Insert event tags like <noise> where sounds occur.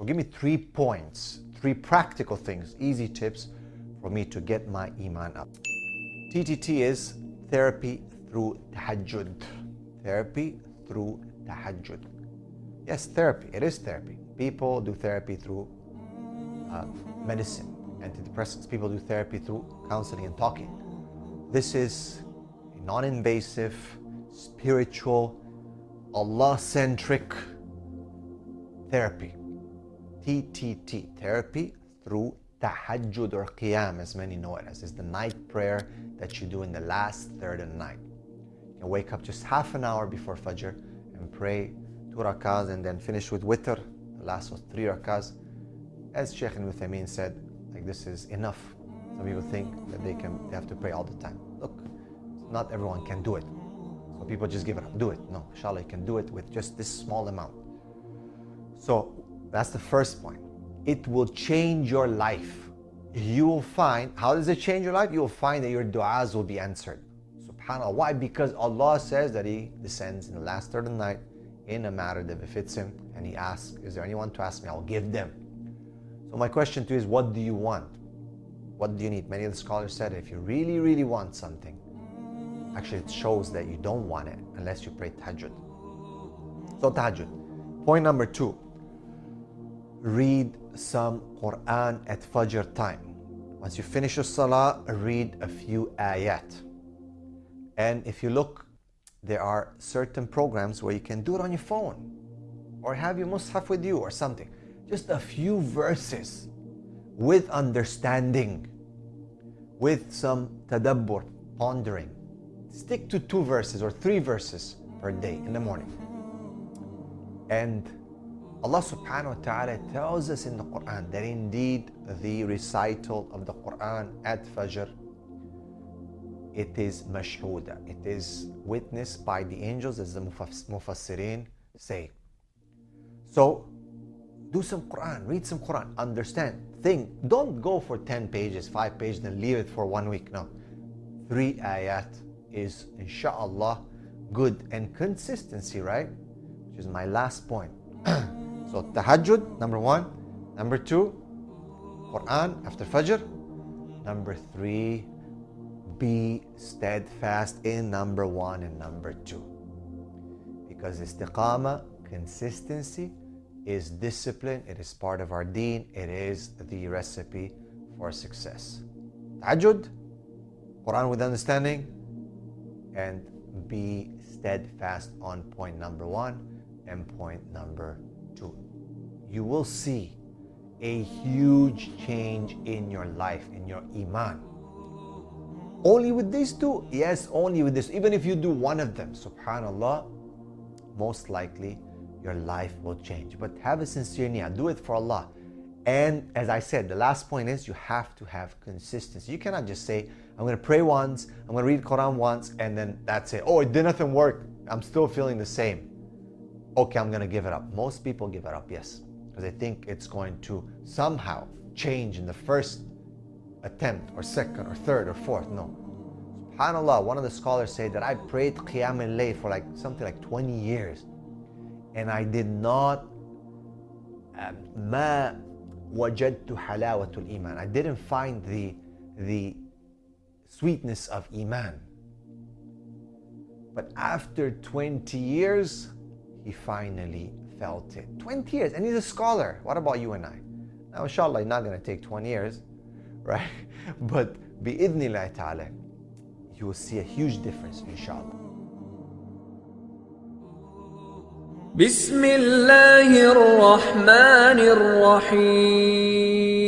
So give me three points, three practical things, easy tips for me to get my iman up. TTT is therapy through tahajjud. Therapy through tahajjud. Yes, therapy. It is therapy. People do therapy through uh, medicine, antidepressants. People do therapy through counseling and talking. This is a non-invasive, spiritual, Allah-centric therapy. TTT, therapy through tahajjud or qiyam as many know it as. is the night prayer that you do in the last third of the night. You wake up just half an hour before Fajr and pray two rakahs and then finish with witr. The last was three rakahs. As Sheikh Ibn Uthaymeen said, like this is enough. Some people think that they can they have to pray all the time. Look, not everyone can do it. So people just give it up. Do it. No, inshallah you can do it with just this small amount. So that's the first point. It will change your life. You will find, how does it change your life? You will find that your du'as will be answered. SubhanAllah. Why? Because Allah says that He descends in the last third of the night in a matter that befits Him and He asks, Is there anyone to ask me? I'll give them. So my question to you is, what do you want? What do you need? Many of the scholars said if you really, really want something, actually it shows that you don't want it unless you pray tahajjud. So tahajjud. Point number two, read some Quran at Fajr time. Once you finish your salah, read a few ayat. And if you look, there are certain programs where you can do it on your phone or have your mushaf with you or something. Just a few verses with understanding, with some tadabbur, pondering. Stick to two verses or three verses per day in the morning. And Allah subhanahu wa ta'ala tells us in the Quran that indeed the recital of the Quran at Fajr it is mashhuda. It is witnessed by the angels as the mufassirin say. So do some Quran, read some Quran, understand, think. Don't go for 10 pages, 5 pages, then leave it for one week. No. Three ayat is inshallah good and consistency, right? Which is my last point. <clears throat> So tahajjud, number one. Number two, Quran after Fajr. Number three, be steadfast in number one and number two. Because istiqamah, consistency, is discipline, it is part of our deen, it is the recipe for success. Tahajjud, Quran with understanding, and be steadfast on point number one and point number you will see a huge change in your life, in your iman. Only with these two? Yes, only with this. Even if you do one of them, subhanallah, most likely your life will change. But have a sincere niyyah. Do it for Allah. And as I said, the last point is you have to have consistency. You cannot just say, I'm going to pray once, I'm going to read Quran once, and then that's it. Oh, it did nothing work. I'm still feeling the same okay, I'm going to give it up. Most people give it up, yes, because they think it's going to somehow change in the first attempt or second or third or fourth. No. SubhanAllah, one of the scholars said that I prayed Qiyam al-Layl for like something like 20 years and I did not um, ma wajadtu halawatul iman. I didn't find the, the sweetness of iman. But after 20 years, he finally felt it. 20 years, and he's a scholar. What about you and I? Now, inshallah, it's not going to take 20 years, <laughs> right? But bi'idhnillah ta'ala, you will see a huge difference, inshallah. بسم الله الرحمن الرحيم